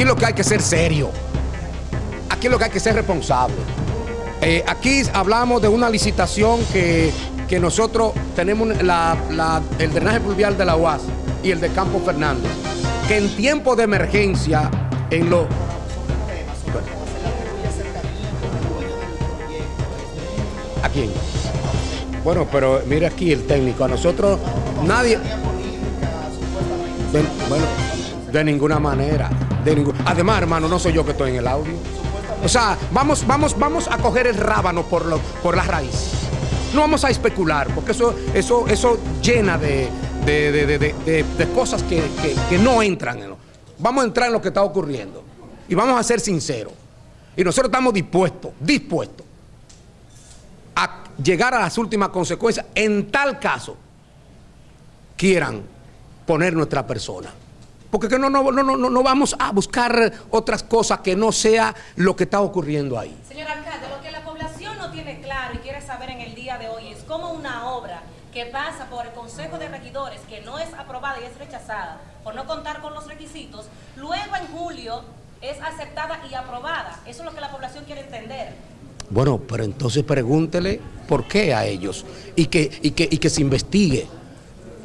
Aquí lo que hay que ser serio. Aquí lo que hay que ser responsable. Eh, aquí hablamos de una licitación que, nosotros tenemos el drenaje pluvial de la UAS y el de Campo Fernández, que en tiempo de emergencia, en lo... ¿A quién? Bueno, pero mire aquí el técnico, a nosotros nadie... bueno, de ninguna manera. De Además, hermano, no soy yo que estoy en el audio. O sea, vamos, vamos, vamos a coger el rábano por, lo, por la raíz. No vamos a especular, porque eso, eso, eso llena de, cosas que, no entran. En Vamos a entrar en lo que está ocurriendo. Y vamos a ser sinceros. Y nosotros estamos dispuestos, dispuestos a llegar a las últimas consecuencias en tal caso quieran poner nuestra persona. Porque no, no, no, no, no vamos a buscar otras cosas que no sea lo que está ocurriendo ahí. Señor alcalde, lo que la población no tiene claro y quiere saber en el día de hoy es cómo una obra que pasa por el Consejo de Regidores, que no es aprobada y es rechazada por no contar con los requisitos, luego en julio es aceptada y aprobada. Eso es lo que la población quiere entender. Bueno, pero entonces pregúntele por qué a ellos y que, y que, y que se investigue.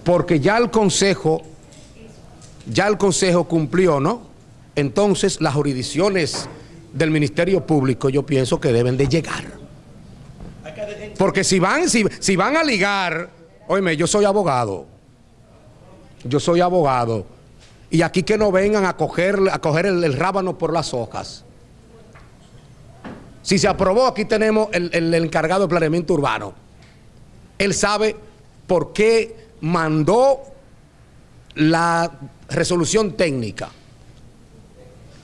Porque ya el Consejo ya el Consejo cumplió, ¿no? Entonces las jurisdicciones del Ministerio Público yo pienso que deben de llegar. Porque si van, si, van a ligar, oíme, yo soy abogado, yo soy abogado, y aquí que no vengan a coger, a coger el, rábano por las hojas. Si se aprobó, aquí tenemos el, el encargado de planeamiento urbano. Él sabe por qué mandó la resolución técnica.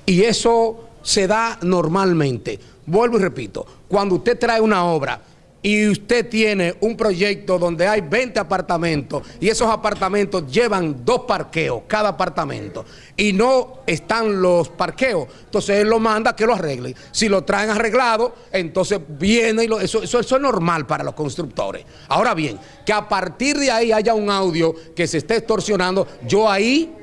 Y eso se da normalmente. Vuelvo y repito, cuando usted trae una obra y usted tiene un proyecto donde hay 20 apartamentos y esos apartamentos llevan dos parqueos cada apartamento y no están los parqueos, entonces él lo manda que lo arreglen. Si lo traen arreglado, entonces viene y lo, eso, eso, eso es normal para los constructores. Ahora bien, que a partir de ahí haya un audio que se esté extorsionando, yo ahí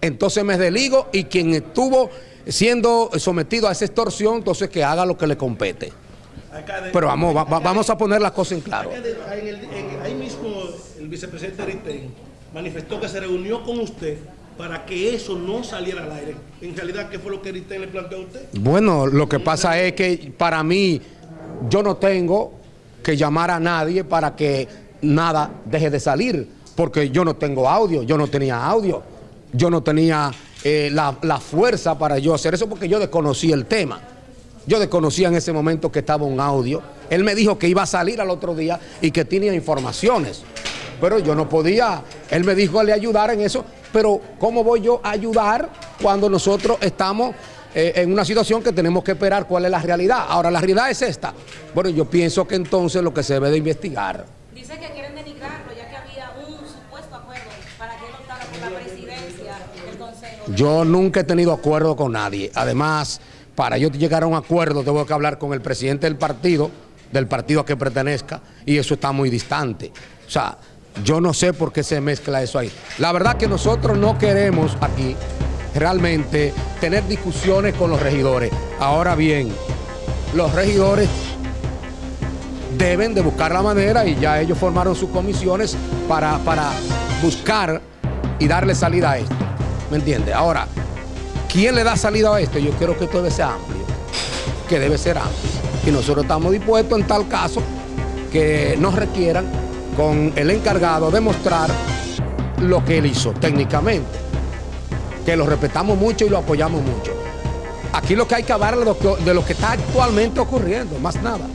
entonces me desligo y quien estuvo siendo sometido a esa extorsión, entonces que haga lo que le compete. Pero vamos, vamos a poner las cosas en claro. ahí mismo el vicepresidente Aritén manifestó que se reunió con usted para que eso no saliera al aire. En realidad, ¿qué fue lo que Aritén le planteó a usted? Bueno, lo que pasa es que para mí, yo no tengo que llamar a nadie para que nada deje de salir, porque yo no tengo audio, yo no tenía audio, yo no tenía eh, la, la fuerza para yo hacer eso porque yo desconocí el tema. Yo desconocía en ese momento que estaba un audio. Él me dijo que iba a salir al otro día y que tenía informaciones. Pero yo no podía, él me dijo que le ayudara en eso, pero ¿cómo voy yo a ayudar cuando nosotros estamos eh, en una situación que tenemos que esperar cuál es la realidad? Ahora, la realidad es esta. Bueno, yo pienso que entonces lo que se debe de investigar. Dice que quieren denigrarlo ya que había un supuesto acuerdo para que él optara por la presidencia del Consejo. Yo nunca he tenido acuerdo con nadie. Además para yo llegar a un acuerdo tengo que hablar con el presidente del partido, del partido a que pertenezca, y eso está muy distante. O sea, yo no sé por qué se mezcla eso ahí. La verdad que nosotros no queremos aquí realmente tener discusiones con los regidores. Ahora bien, los regidores deben de buscar la manera y ya ellos formaron sus comisiones para, para buscar y darle salida a esto. ¿Me entiende? Ahora, ¿Quién le da salida a esto? Yo quiero que esto debe ser amplio, que debe ser amplio. Y nosotros estamos dispuestos en tal caso que nos requieran con el encargado demostrar lo que él hizo técnicamente. Que lo respetamos mucho y lo apoyamos mucho. Aquí lo que hay que hablar de lo que, de lo que está actualmente ocurriendo, más nada.